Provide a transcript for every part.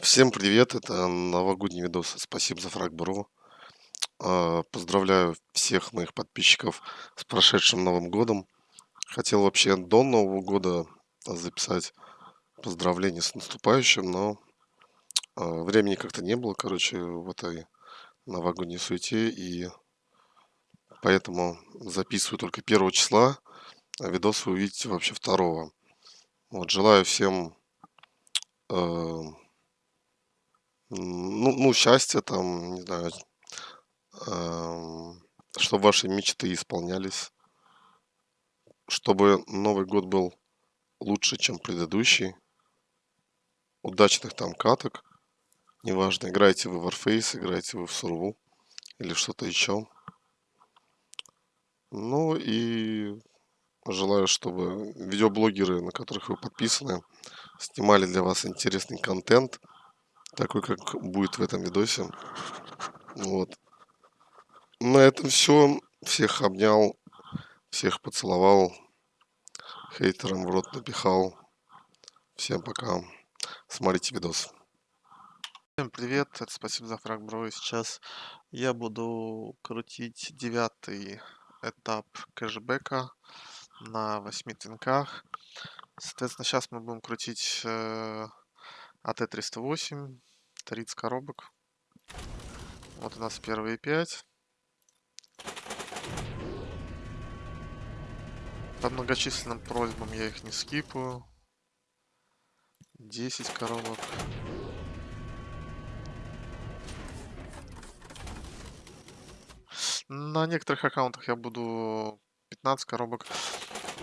Всем привет, это новогодний видос. Спасибо за фраг, бро. А, Поздравляю всех моих подписчиков с прошедшим Новым годом. Хотел вообще до Нового года записать поздравления с наступающим, но а, времени как-то не было, короче, в этой новогодней суете, и поэтому записываю только первого числа, а видос вы увидите вообще второго. Вот, желаю всем э, ну, ну, счастья там, не знаю, эм, чтобы ваши мечты исполнялись, чтобы Новый год был лучше, чем предыдущий, удачных там каток, неважно, играете вы в Warface, играете вы в Сурву или что-то еще. Ну и желаю, чтобы видеоблогеры, на которых вы подписаны, снимали для вас интересный контент, такой, как будет в этом видосе. Вот. На этом все. Всех обнял, всех поцеловал, хейтерам в рот напихал. Всем пока. Смотрите видос. Всем привет, это спасибо за фраг, бро. И сейчас я буду крутить девятый этап кэшбэка на 8 тинках. Соответственно, сейчас мы будем крутить э, АТ-308, 30 коробок. Вот у нас первые 5. По многочисленным просьбам я их не скипаю. 10 коробок. На некоторых аккаунтах я буду 15 коробок.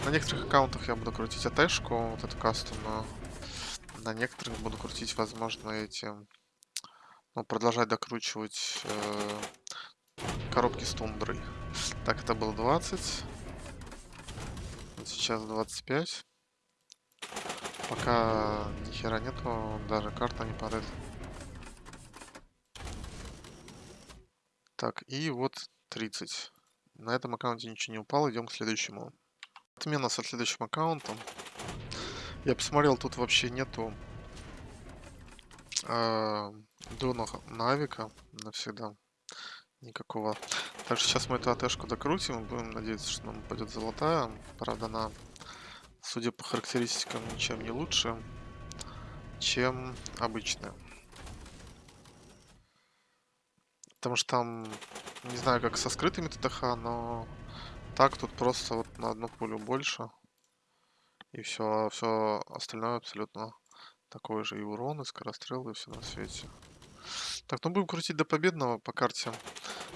На некоторых аккаунтах я буду крутить АТшку, вот эту кастомную. На некоторых буду крутить, возможно, эти... Ну, продолжать докручивать э, коробки с тундрой. Так, это было 20. Вот сейчас 25. Пока ни хера нету, даже карта не падает. Так, и вот 30. На этом аккаунте ничего не упало, идем к следующему. Отмена со следующим аккаунтом. Я посмотрел, тут вообще нету э, дона навика навсегда. Никакого. Так что сейчас мы эту АТшку докрутим будем надеяться, что нам упадет золотая. Правда, она, судя по характеристикам, ничем не лучше, чем обычная. Потому что там, не знаю, как со скрытыми ТТХ, но так тут просто вот на одну пулю больше. И все, все остальное абсолютно такое же. И урон, и скорострел, и все на свете. Так, ну будем крутить до победного по карте.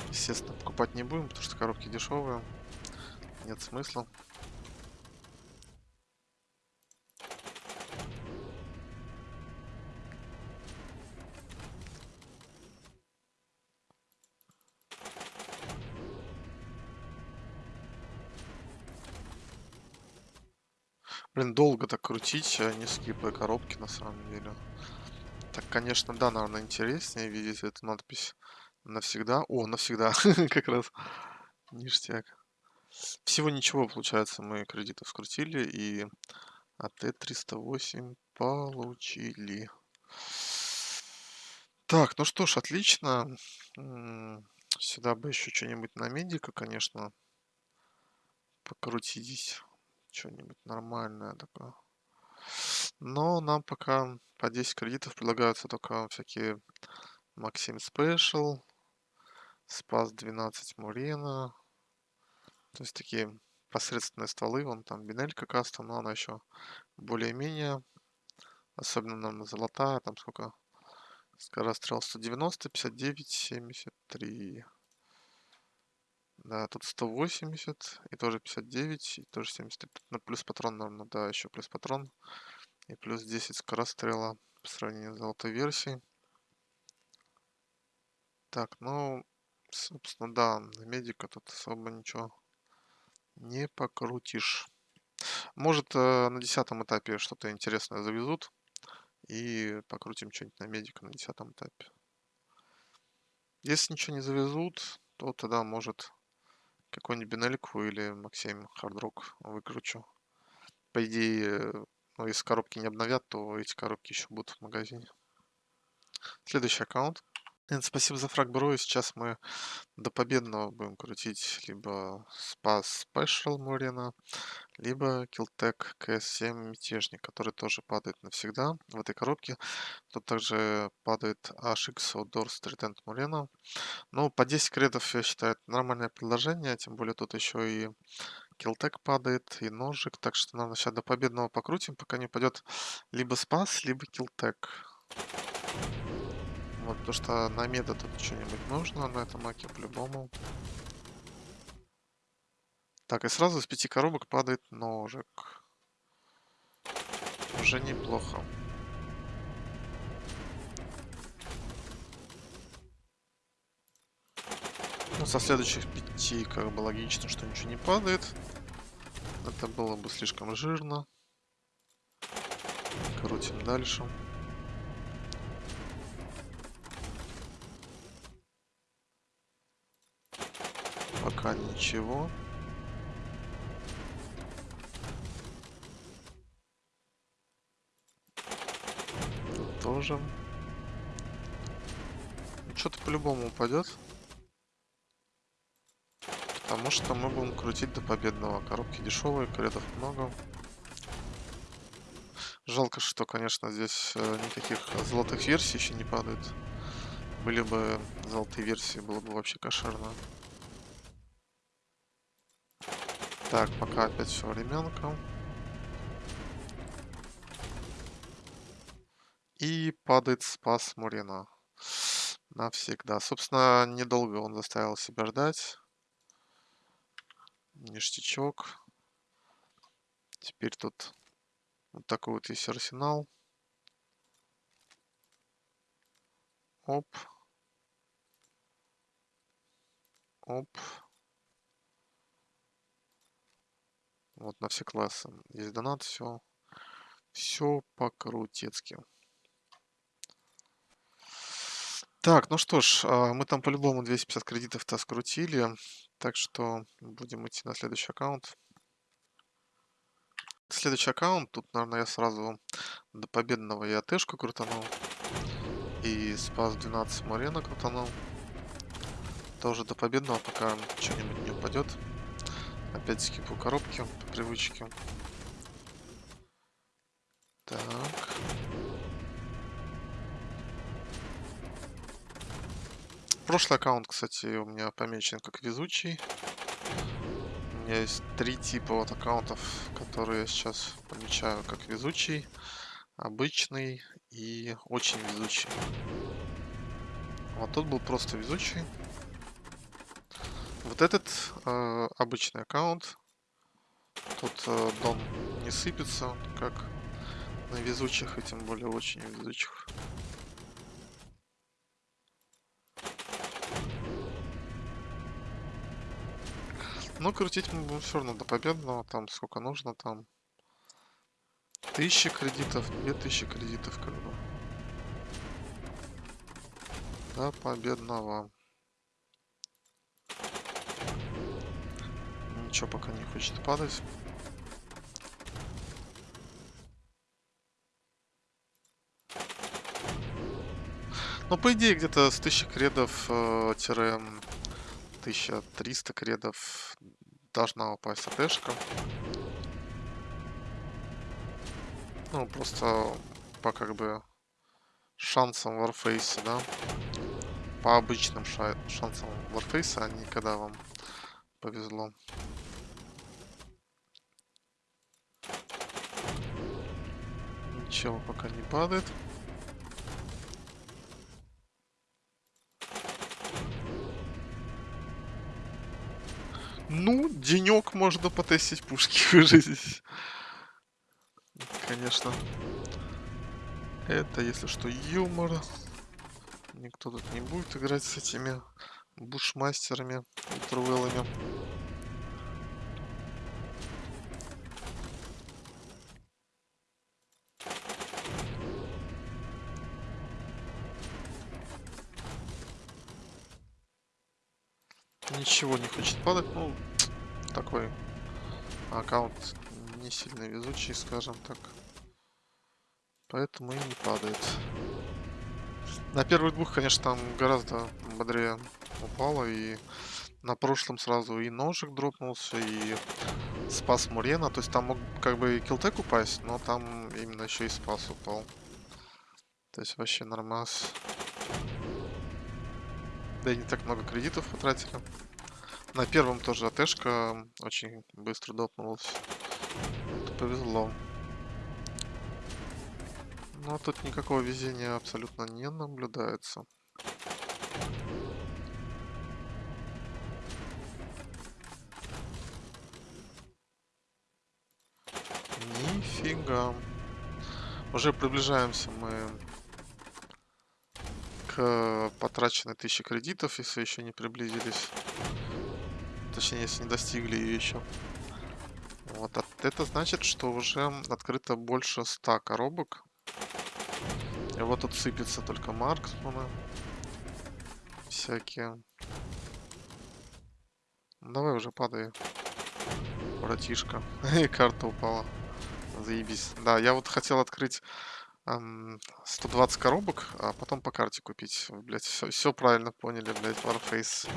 Естественно, покупать не будем, потому что коробки дешевые. Нет смысла. Блин, долго так крутить, а не скипая коробки на самом деле. Так, конечно, да, наверное, интереснее видеть эту надпись навсегда. О, навсегда, как раз ништяк. Всего ничего, получается, мы кредитов скрутили и АТ-308 получили. Так, ну что ж, отлично. Сюда бы еще что-нибудь на медика, конечно, покрутить что-нибудь нормальное такое. Но нам пока по 10 кредитов предлагаются только всякие Максим Спешл, Спас 12 Мурена. То есть такие посредственные стволы. Вон там Бинелька кастом, но она еще более-менее. Особенно нам золотая. Там сколько? Скорострел 190, 59, 73. Да, тут 180 и тоже 59 и тоже 73. Ну, плюс патрон, наверное, да, еще плюс патрон. И плюс 10 скорострела по сравнению с золотой версией. Так, ну, собственно, да, на медика тут особо ничего не покрутишь. Может, э, на десятом этапе что-то интересное завезут. И покрутим что-нибудь на медика на десятом этапе. Если ничего не завезут, то тогда может какую-нибудь Бенельку или Максим Хардрок выкручу. По идее, ну, если коробки не обновят, то эти коробки еще будут в магазине. Следующий аккаунт. Эн, спасибо за фраг, бро. И сейчас мы до победного будем крутить либо Спас Special Мурена, либо Killtech CS7 Мятежник, который тоже падает навсегда в этой коробке. Тут также падает HX Outdoor Street Мурена. Ну, по 10 кредов, я считаю, это нормальное предложение, тем более тут еще и Килтек падает, и ножик, так что, наверное, сейчас до победного покрутим, пока не пойдет либо Спас, либо Килтек. Вот, потому что на меда тут что-нибудь нужно на этом маке по-любому. Так, и сразу с пяти коробок падает ножик. Уже неплохо. Ну, со следующих пяти, как бы логично, что ничего не падает. Это было бы слишком жирно. Крутим дальше. Пока ничего. Тоже. Что-то по-любому упадет. Потому что мы будем крутить до победного. Коробки дешевые, кредов много. Жалко, что, конечно, здесь э, никаких золотых версий еще не падает. Были бы золотые версии, было бы вообще кошерно. Так, пока опять все временка. И падает спас Мурина. Навсегда. Собственно, недолго он заставил себя ждать. Ништячок. Теперь тут вот такой вот есть арсенал. Оп. Оп. Вот на все классы. Есть донат, все. Все по-крутецки. Так, ну что ж, а, мы там по-любому 250 кредитов-то скрутили. Так что будем идти на следующий аккаунт. Следующий аккаунт. Тут, наверное, я сразу до победного и АТшку крутанул. И спас 12 Морена крутанул. Тоже до победного, пока что-нибудь не упадет. Опять скипу коробки по привычке. Так. Прошлый аккаунт, кстати, у меня помечен как везучий. У меня есть три типа вот аккаунтов, которые я сейчас помечаю как везучий, обычный и очень везучий. Вот тут был просто везучий. Вот этот э, обычный аккаунт. Тут э, дом не сыпется, как на везучих, и тем более очень везучих. Ну, крутить мы будем все равно до победного. Там сколько нужно, там... Тысячи кредитов, две тысячи кредитов, как бы. До победного. Ничего пока не хочет падать. Ну, по идее, где-то с 1000 кредов э, тире 1300 кредов должна упасть АТшка. Ну, просто по как бы шансам Warface, да. По обычным ша шансам Warface, а не когда вам повезло. Ничего пока не падает. Ну, денек можно потестить пушки выжить. Конечно. Это, если что, юмор. Никто тут не будет играть с этими бушмастерами трувелами. Ничего не хочет падать. Ну, такой аккаунт не сильно везучий, скажем так. Поэтому и не падает. На первых двух, конечно, там гораздо бодрее упало. И на прошлом сразу и ножик дропнулся, и спас Мурена. То есть там мог как бы и килтек упасть, но там именно еще и спас упал. То есть вообще нормас. Да и не так много кредитов потратили. На первом тоже АТшка очень быстро допнулась. Повезло. Но тут никакого везения абсолютно не наблюдается. Нифига. Уже приближаемся мы к потраченной тысяче кредитов, если еще не приблизились. Точнее, если не достигли ее еще. Вот, а это значит, что уже открыто больше 100 коробок. И вот тут сыпется только марксманы. Всякие. Давай уже падай. Братишка. И карта упала. Заебись. Да, я вот хотел открыть эм, 120 коробок, а потом по карте купить. Блять, все правильно поняли, блять, Warface.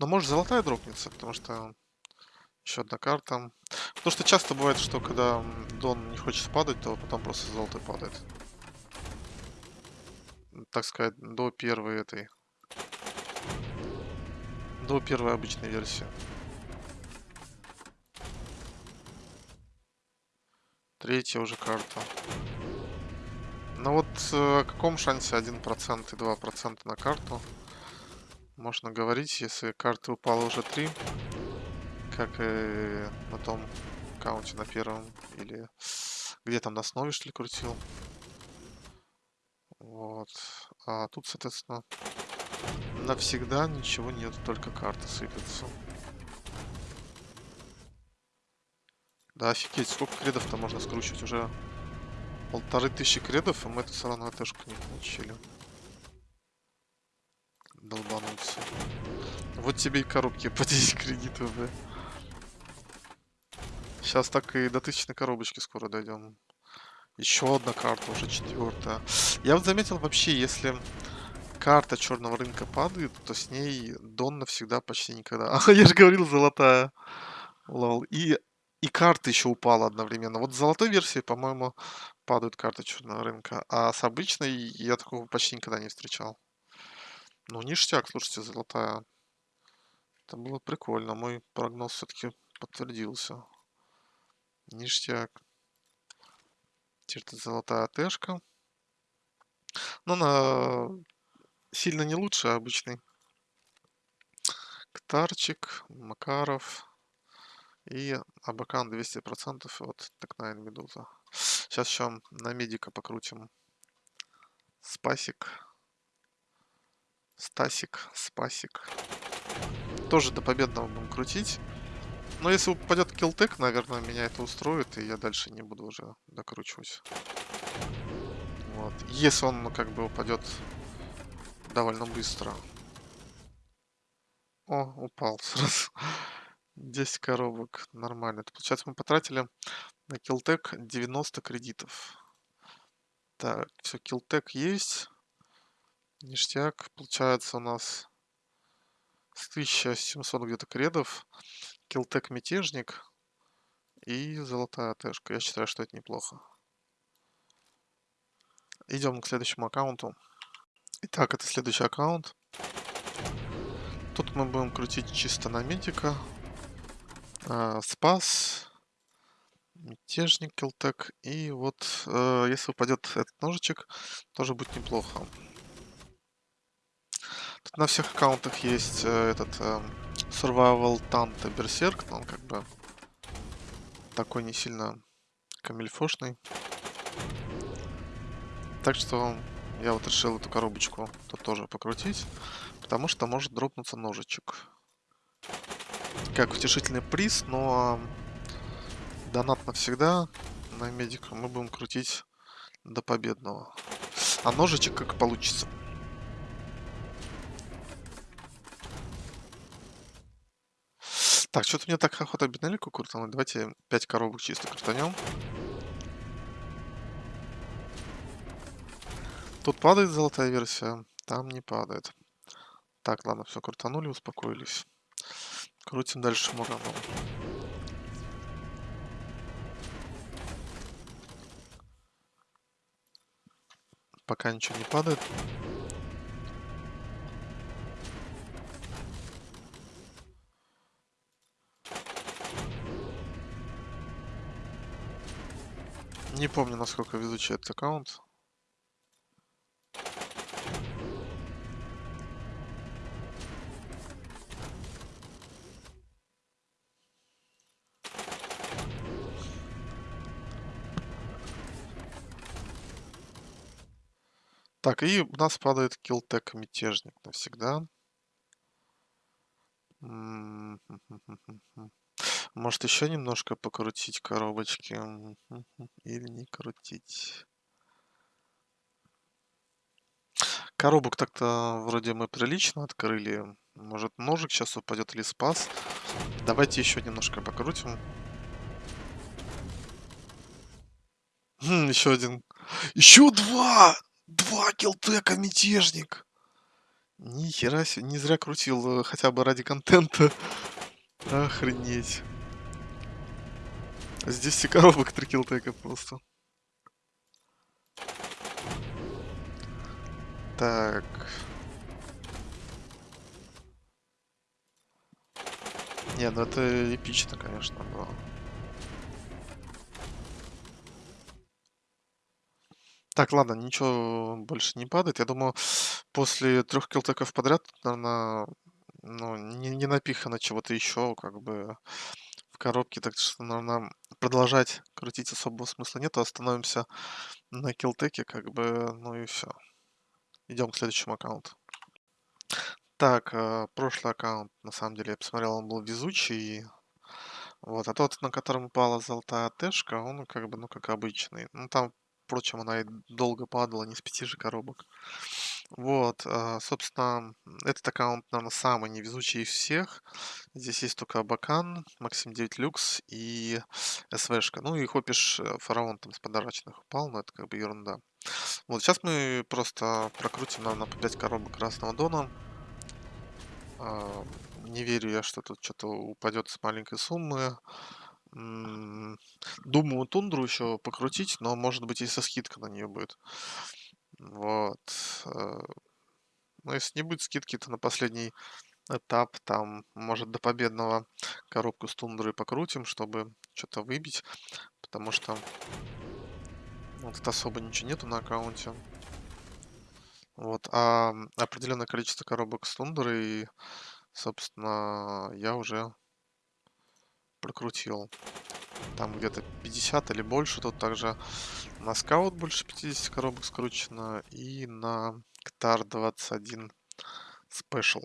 Но может золотая дропнется, потому что еще одна карта. Потому что часто бывает, что когда Дон не хочет падать, то потом просто золотой падает. Так сказать, до первой этой. До первой обычной версии. Третья уже карта. Ну вот э, о каком шансе 1% и 2% на карту можно говорить, если карты упала уже 3, как и на том аккаунте на первом, или где там на основе что ли крутил. Вот. А тут, соответственно, навсегда ничего нет, только карты сыпятся. Да, офигеть, сколько кредов-то можно скручивать? Уже полторы тысячи кредов, и мы это все равно АТшку не получили. Долбанулся. Вот тебе и коробки по 10 кредитов, да. Сейчас так и до тысячной коробочки скоро дойдем. Еще одна карта, уже четвертая. Я вот заметил вообще, если карта черного рынка падает, то с ней Дон навсегда почти никогда. А, я же говорил, золотая. Лол. И и карта еще упала одновременно. Вот с золотой версии, по-моему, падают карты черного рынка. А с обычной я такого почти никогда не встречал. Ну, ништяк, слушайте, золотая. Это было прикольно. Мой прогноз все-таки подтвердился. Ништяк. Теперь золотая тэшка. Ну, на сильно не лучше, обычный. Ктарчик, Макаров. И Абакан 200% от Текнайн Медуза. Сейчас еще на медика покрутим. Спасик. Стасик, Спасик. Тоже до победного будем крутить. Но если упадет килтек, наверное, меня это устроит, и я дальше не буду уже докручивать. Вот. Если он как бы упадет довольно быстро. О, упал сразу. 10 коробок. Нормально. Это, получается, мы потратили на Килтек 90 кредитов. Так, все, Килтек есть. Ништяк. Получается у нас с 1700 где-то кредов. Килтек Мятежник. И золотая тэшка. Я считаю, что это неплохо. Идем к следующему аккаунту. Итак, это следующий аккаунт. Тут мы будем крутить чисто на медика. А, спас. Мятежник, Килтек. И вот, э, если упадет этот ножичек, тоже будет неплохо. Тут на всех аккаунтах есть э, этот э, Survival Tanto Berserk, но он как бы такой не сильно камильфошный. Так что я вот решил эту коробочку тут тоже покрутить, потому что может дропнуться ножичек как утешительный приз, но донат навсегда на медика мы будем крутить до победного. А ножичек как получится. Так, что-то мне так охота бинелику крутануть. Давайте 5 коробок чисто крутанем. Тут падает золотая версия, там не падает. Так, ладно, все крутанули, успокоились. Крутим дальше Мураном. Пока ничего не падает. Не помню, насколько везучий этот аккаунт. Так, и у нас падает килтек мятежник навсегда. М, Может еще немножко покрутить коробочки? Или не крутить? Коробок так-то вроде мы прилично открыли. Может ножик сейчас упадет или спас. Давайте еще немножко покрутим. Хм, еще один. Еще два! Два килтека мятежник! Ни хера себе, не зря крутил, э, хотя бы ради контента. Охренеть. Здесь все коробок три килтека просто. Так. Не, ну это эпично, конечно, было. Так, ладно, ничего больше не падает. Я думаю, после трех килтеков подряд, наверное, ну, не, не напихано чего-то еще, как бы в коробке, так что, наверное, продолжать крутить особого смысла нет. Остановимся на килтеке, как бы, ну и все. Идем к следующему аккаунту. Так, э, прошлый аккаунт, на самом деле, я посмотрел, он был везучий. Вот, а тот, на котором упала золотая тэшка, он как бы, ну, как обычный. Ну, там Впрочем, она и долго падала, не с пяти же коробок. Вот, а, собственно, этот аккаунт, наверное, самый невезучий из всех. Здесь есть только Абакан, Максим 9 Люкс и СВшка. Ну и Хопиш э, Фараон там с подарочных упал, но это как бы ерунда. Вот, сейчас мы просто прокрутим, наверное, по 5 коробок Красного Дона. А, не верю я, что тут что-то упадет с маленькой суммы. Думаю, тундру еще покрутить, но может быть и со скидка на нее будет. Вот. Э, но если не будет скидки, то на последний этап, там, может, до победного коробку с тундрой покрутим, чтобы что-то выбить. Потому что вот тут особо ничего нету на аккаунте. Вот, а определенное количество коробок с тундрой, собственно, я уже прокрутил. Там где-то 50 или больше. Тут также на скаут больше 50 коробок скручено. И на ктар 21 спешл.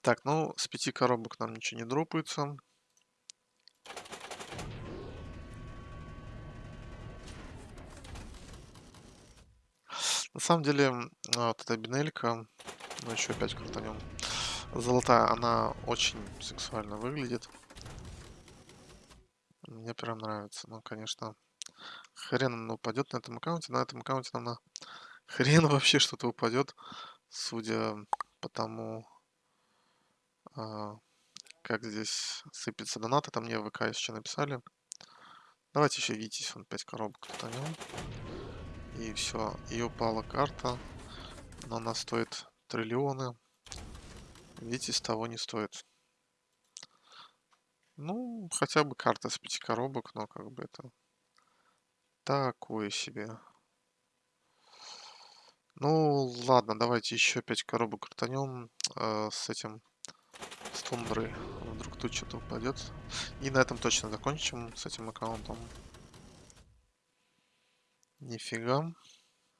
Так, ну, с пяти коробок нам ничего не дропается. На самом деле, а, вот эта бинелька, ну еще опять крутанем, золотая, она очень сексуально выглядит. Мне прям нравится. Ну, конечно, хрен упадет на этом аккаунте. На этом аккаунте нам на хрен вообще что-то упадет, судя по тому, а, как здесь сыпется донат. Это мне в ВК еще написали. Давайте еще видите, он 5 коробок крутанем. И все. И упала карта. Но она стоит триллионы. Видите, с того не стоит. Ну, хотя бы карта с пяти коробок, но как бы это такое себе. Ну, ладно, давайте еще пять коробок крутанем э, с этим, с тундрой. Вдруг тут что-то упадет. И на этом точно закончим с этим аккаунтом. Нифига.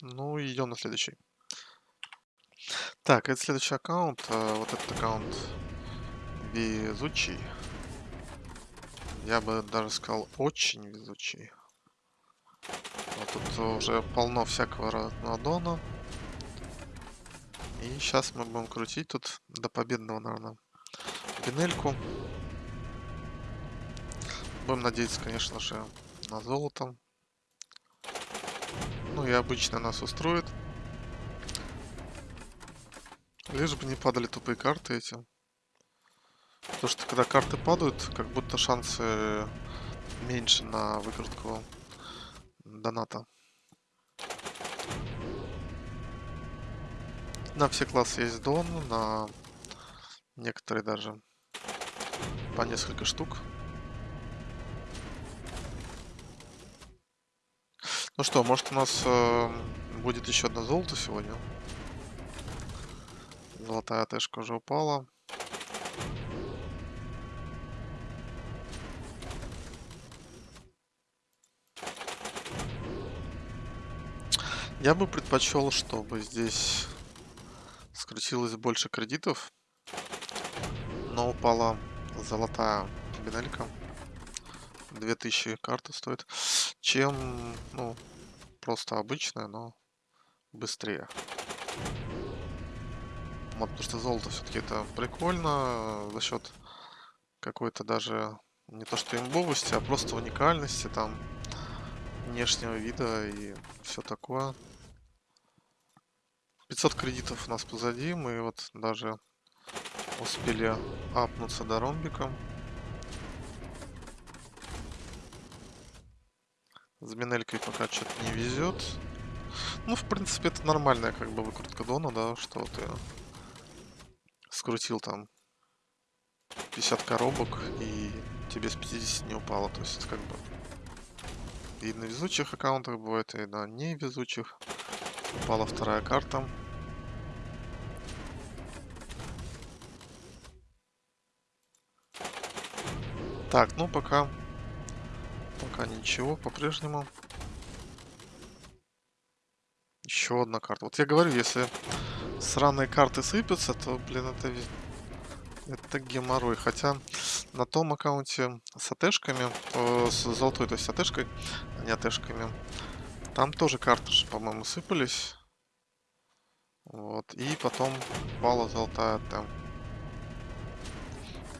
Ну, идем на следующий. Так, это следующий аккаунт. Э, вот этот аккаунт везучий. Я бы даже сказал, очень везучий. Вот тут уже полно всякого разного дона. И сейчас мы будем крутить тут до победного, наверное, бинельку. Будем надеяться, конечно же, на золото. Ну и обычно нас устроит. Лишь бы не падали тупые карты эти. Потому что когда карты падают, как будто шансы меньше на выкрутку доната. На все классы есть дон, на некоторые даже по несколько штук. Ну что, может у нас э, будет еще одно золото сегодня? Золотая тэшка уже упала. Я бы предпочел, чтобы здесь скрутилось больше кредитов, но упала золотая бинелька. 2000 карта стоит, чем, ну, просто обычная, но быстрее. Вот, потому что золото все-таки это прикольно за счет какой-то даже не то что имбовости, а просто уникальности там внешнего вида и все такое. 500 кредитов у нас позади, мы вот даже успели апнуться до ромбика. С Минелькой пока что-то не везет. Ну, в принципе, это нормальная как бы выкрутка Дона, да, что ты скрутил там 50 коробок и тебе с 50 не упало. То есть как бы и на везучих аккаунтах бывает, и на невезучих. Упала вторая карта. Так, ну пока Пока ничего, по-прежнему. Еще одна карта. Вот я говорю, если сраные карты сыпятся, то, блин, это, это геморрой. Хотя на том аккаунте с атешками, э, с золотой, то есть атешкой, а не атешками, там тоже карты по-моему, сыпались. Вот. И потом пала золотая там.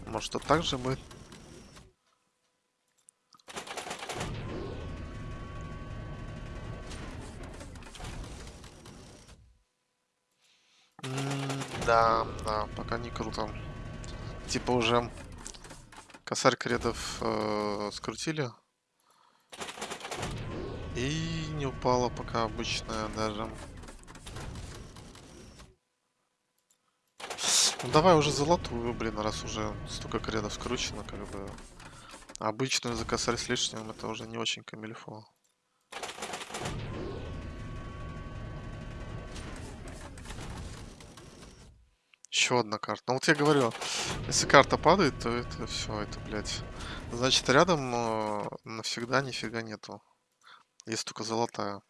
Может, это так же будет? Да, да, пока не круто. Типа уже косарь кредов э, скрутили. И не упала пока обычная даже. Ну давай уже золотую, блин, раз уже столько кредов скручено, как бы. Обычную за косарь с лишним это уже не очень камильфо. Еще одна карта. Ну вот я говорю, если карта падает, то это все, это, блядь. Значит, рядом э, навсегда нифига нету. Есть только золотая.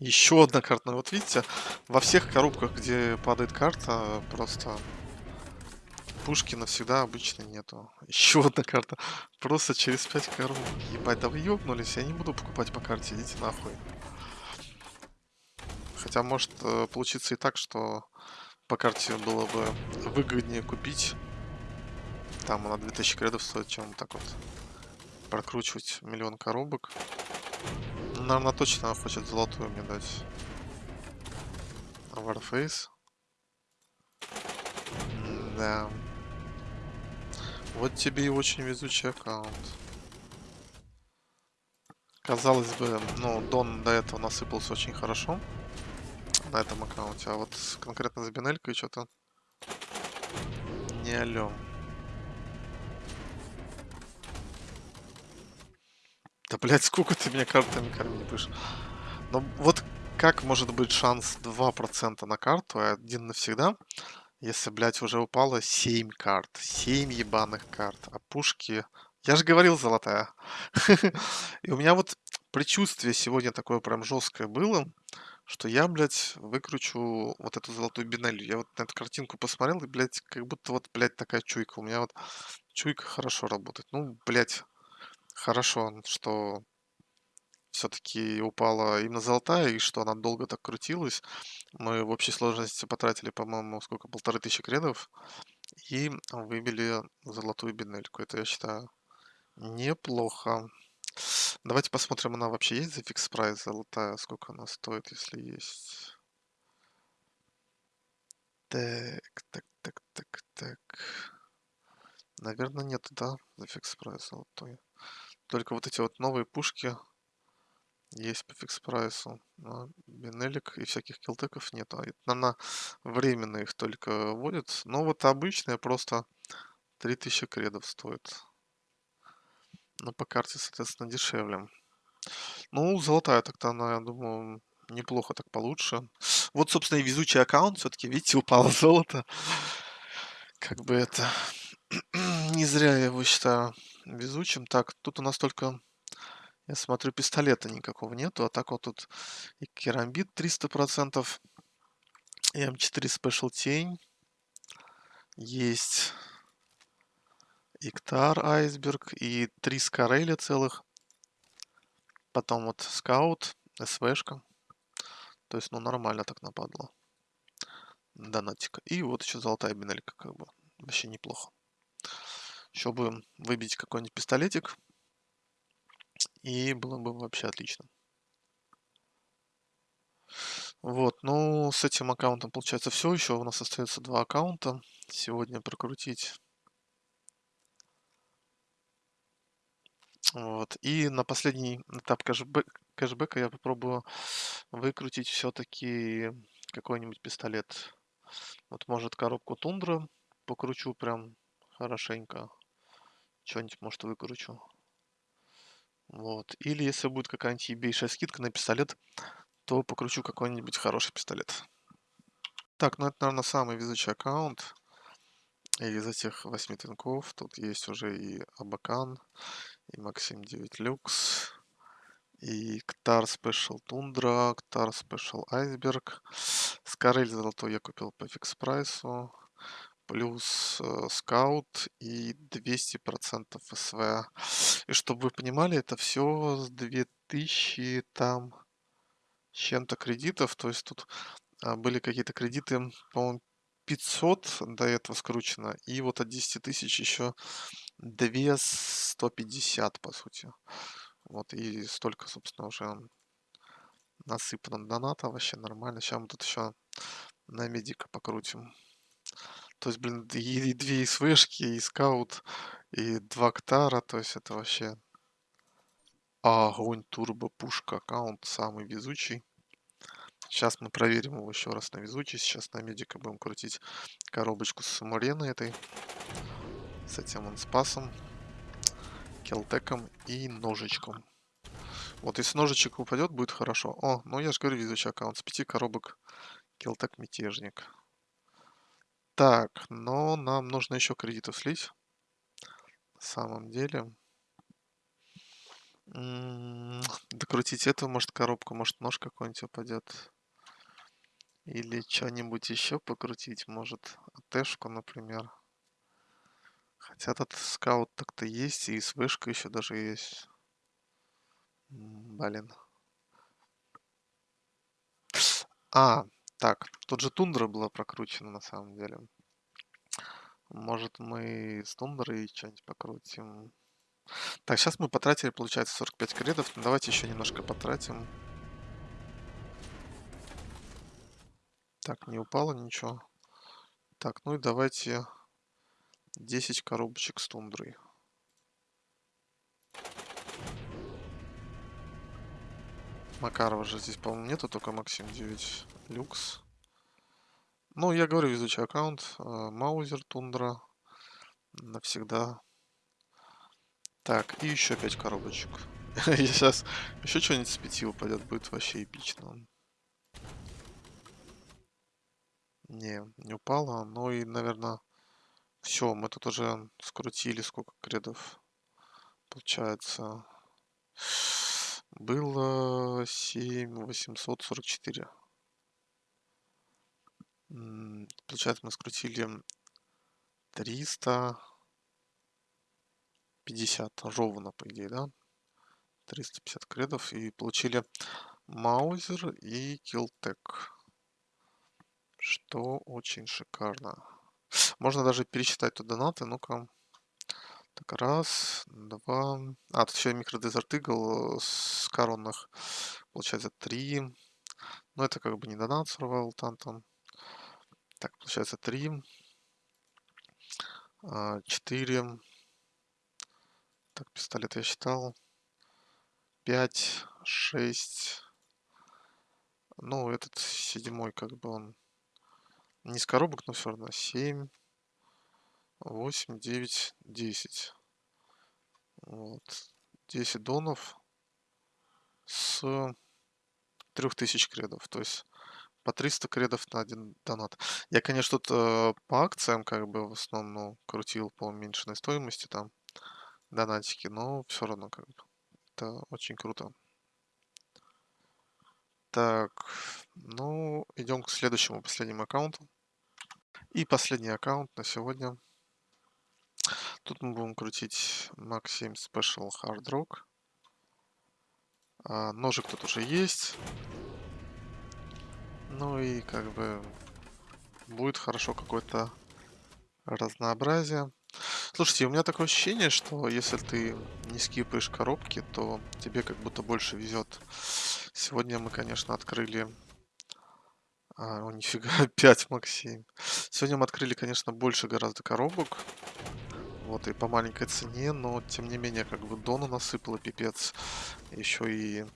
Еще одна карта. Ну, вот видите, во всех коробках, где падает карта, просто пушки навсегда обычно нету. Еще одна карта. Просто через 5 коробок. Ебать, да вы ёбнулись. Я не буду покупать по карте. Идите нахуй. Хотя может э, получиться и так, что по карте было бы выгоднее купить. Там она 2000 кредов стоит, чем так вот прокручивать миллион коробок. Ну, наверное, точно хочет золотую мне дать. Warface. Да. Вот тебе и очень везучий аккаунт. Казалось бы, ну, Дон до этого насыпался очень хорошо на этом аккаунте, а вот конкретно с Бинелькой что-то не алё. Да, блядь, сколько ты меня картами кормить будешь? Ну, вот как может быть шанс 2% на карту, а один навсегда, если, блядь, уже упало 7 карт, 7 ебаных карт, а пушки... Я же говорил, золотая. И у меня вот предчувствие сегодня такое прям жесткое было, что я, блядь, выкручу вот эту золотую бинелью. Я вот на эту картинку посмотрел, и, блядь, как будто вот, блядь, такая чуйка. У меня вот чуйка хорошо работает. Ну, блядь, хорошо, что все-таки упала именно золотая, и что она долго так крутилась. Мы в общей сложности потратили, по-моему, сколько, полторы тысячи кредов, и выбили золотую бинельку. Это, я считаю, неплохо. Давайте посмотрим, она вообще есть за fix price золотая, сколько она стоит, если есть. Так, так, так, так, так. Наверное, нет, да, за fix price золотой. Только вот эти вот новые пушки есть по фикс прайсу. Но бинелик и всяких килтеков нет. А наверное, временно их только вводят. Но вот обычная просто 3000 кредов стоит. Но по карте, соответственно, дешевле. Ну, золотая так-то она, я думаю, неплохо так получше. Вот, собственно, и везучий аккаунт. Все-таки, видите, упало золото. Как бы это... Не зря я его считаю везучим. Так, тут у нас только... Я смотрю, пистолета никакого нету. А так вот тут и керамбит 300%. И М4 Special тень. Есть Иктар Айсберг и три Скареля целых. Потом вот Скаут, СВшка. То есть, ну, нормально так нападло. Донатика. И вот еще золотая бинелька, как бы. Вообще неплохо. Еще бы выбить какой-нибудь пистолетик. И было бы вообще отлично. Вот, ну, с этим аккаунтом получается все. Еще у нас остается два аккаунта. Сегодня прокрутить. Вот. И на последний этап кэшбэк, кэшбэка я попробую выкрутить все-таки какой-нибудь пистолет. Вот может коробку тундра покручу прям хорошенько. Что-нибудь, может, выкручу. Вот. Или если будет какая-нибудь ебейшая скидка на пистолет, то покручу какой-нибудь хороший пистолет. Так, ну это, наверное, самый везучий аккаунт из этих восьми тинков. Тут есть уже и Абакан, и Максим 9 Люкс, и Ктар Спешл Тундра, Ктар Спешл Айсберг. Скарель золотой я купил по фикс прайсу. Плюс э, скаут и 200% СВ. И чтобы вы понимали, это все с 2000 там чем-то кредитов. То есть тут а, были какие-то кредиты, по-моему, 500 до этого скручено. И вот от 10 тысяч еще 2 150, по сути. Вот, и столько, собственно, уже насыпано доната, вообще нормально. Сейчас мы тут еще на медика покрутим. То есть, блин, и, и две СВшки, и скаут, и два ктара, то есть это вообще огонь турбо пушка аккаунт самый везучий. Сейчас мы проверим его еще раз на везучий. Сейчас на медика будем крутить коробочку с Муреной этой. С этим он спасом, келтеком и ножичком. Вот если ножичек упадет, будет хорошо. О, ну я же говорю, везучий аккаунт с пяти коробок. Келтек мятежник. Так, но нам нужно еще кредитов слить. На самом деле. М, Докрутить эту, может коробку, может нож какой-нибудь упадет. Или что-нибудь еще покрутить, может АТшку, например. Хотя тут скаут так-то есть, и с вышкой еще даже есть. Блин. А, так, тут же тундра была прокручена на самом деле. Может мы с тундрой что-нибудь покрутим. Так, сейчас мы потратили, получается, 45 кредов. Ну, давайте еще немножко потратим. Так, не упало ничего. Так, ну и давайте 10 коробочек с тундрой. Макарова же здесь, по-моему, нету, только Максим 9 люкс. Ну, я говорю, везучий аккаунт. э, Маузер, тундра. Навсегда. Так, и еще 5 коробочек. Сейчас еще что-нибудь с 5 упадет, будет вообще эпично. Не, не упало. Ну и, наверное, все. Мы тут уже скрутили сколько кредов. Получается, было 7844. М, Получается, мы скрутили 350 ровно, по идее, да? 350 кредов и получили Маузер и Килтек. Что очень шикарно. Можно даже пересчитать тут донаты. Ну-ка. Так, раз, два. А, тут еще и микродезерт игл с коронных. Получается три. Ну, это как бы не донат survival там. Так, получается три. а, Четыре. Так, пистолет я считал. Пять, шесть. Ну, этот седьмой, как бы он не с коробок, но все равно. Семь, восемь, девять, десять. Вот. 10 донов с 3000 кредов. То есть по 300 кредов на один донат. Я, конечно, тут э, по акциям как бы в основном ну, крутил по уменьшенной стоимости там донатики, но все равно как бы это очень круто. Так, ну, идем к следующему, последнему аккаунту. И последний аккаунт на сегодня. Тут мы будем крутить Maxim Special Hard Rock. А, ножик тут уже есть. Ну и как бы будет хорошо какое-то разнообразие. Слушайте, у меня такое ощущение, что если ты не скипаешь коробки, то тебе как будто больше везет. Сегодня мы, конечно, открыли... А, о, нифига, 5 Максим. Сегодня мы открыли, конечно, больше гораздо коробок. Вот, и по маленькой цене, но тем не менее, как бы дона насыпала пипец. Еще и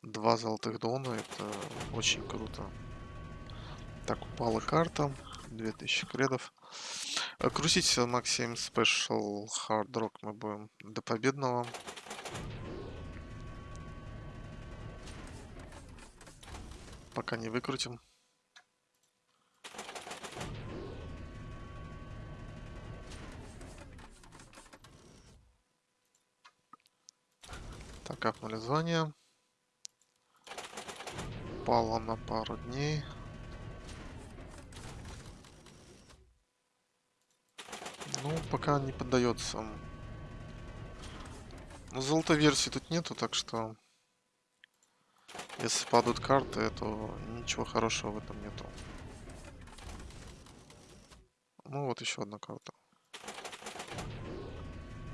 два золотых дона, это очень круто. Так, упала карта, 2000 кредов. Э, крутить Максим Special Hard Rock мы будем до победного. Пока не выкрутим. Так, капнули звание. Пало на пару дней. Ну, пока не поддается. Но золотой версии тут нету, так что... Если падают карты, то ничего хорошего в этом нету. Ну вот еще одна карта.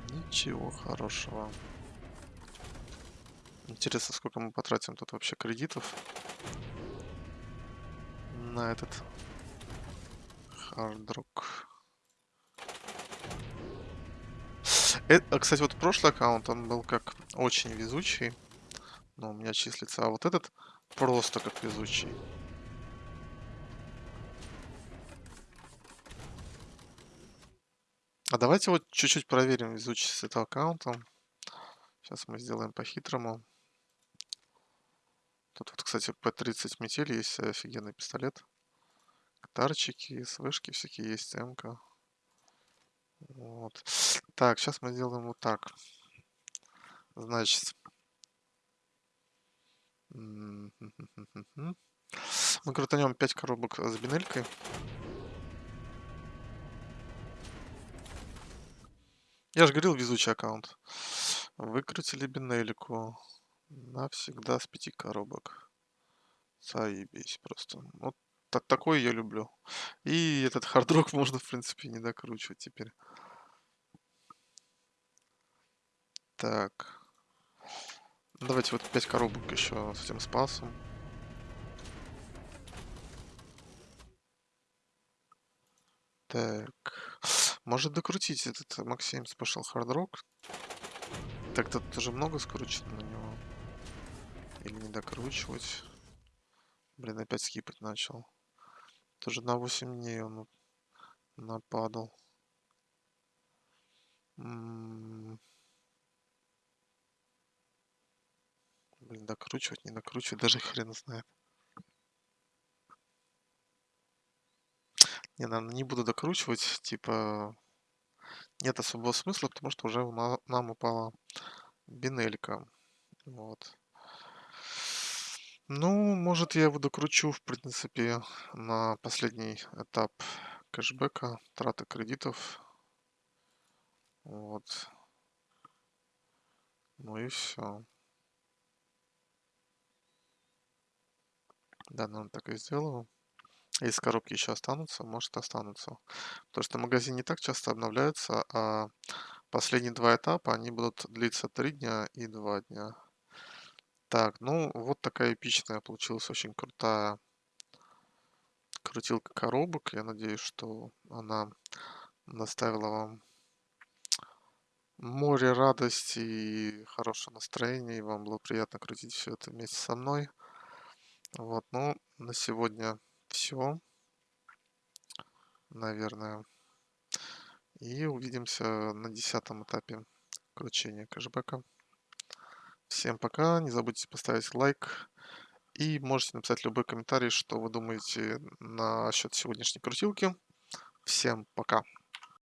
Ничего хорошего. Интересно, сколько мы потратим тут вообще кредитов на этот хардрок. Это, кстати, вот прошлый аккаунт, он был как очень везучий. Но у меня числится. А вот этот просто как везучий. А давайте вот чуть-чуть проверим везучесть этого аккаунта. Сейчас мы сделаем по-хитрому. Тут вот, кстати, P30 метель есть офигенный пистолет. Катарчики, свышки всякие есть, МК. Вот. Так, сейчас мы сделаем вот так. Значит. Мы крутанем 5 коробок с бинелькой. Я же говорил, везучий аккаунт. Выкрутили бинельку. Навсегда с пяти коробок. Заебись просто. Вот так, такой я люблю. И этот хардрок можно, в принципе, не докручивать теперь. Так. Давайте вот 5 коробок еще с этим спасом. Так. Может докрутить этот Максим Special Rock? Так, тут уже много скручено на него. Или не докручивать. Блин, опять скипать начал. Тоже на 8 дней он нападал. М -м Блин, докручивать, не докручивать, даже хрен знает. Не, наверное, не буду докручивать, типа нет особого смысла, потому что уже нам упала бинелька. Вот. Ну, может, я его докручу, в принципе, на последний этап кэшбэка, траты кредитов. Вот. Ну и все. Да, наверное, так и сделаю. Если коробки еще останутся, может останутся. Потому что магазин не так часто обновляется, а последние два этапа, они будут длиться три дня и два дня. Так, ну, вот такая эпичная получилась, очень крутая крутилка коробок. Я надеюсь, что она доставила вам море радости и хорошего настроения, и вам было приятно крутить всё это вместе со мной. Вот, ну, на сегодня всё. Наверное. И увидимся на 10 этапе кручения кэшбэка. Всем пока, не забудьте поставить лайк и можете написать любой комментарий, что вы думаете насчет сегодняшней крутилки. Всем пока!